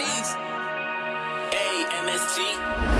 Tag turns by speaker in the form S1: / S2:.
S1: knees. A-M-S-G.